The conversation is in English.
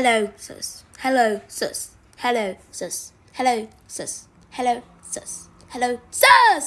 Hello, sus. Hello, sus. Hello, sus. Hello, sus. Hello, sus. Hello, sus.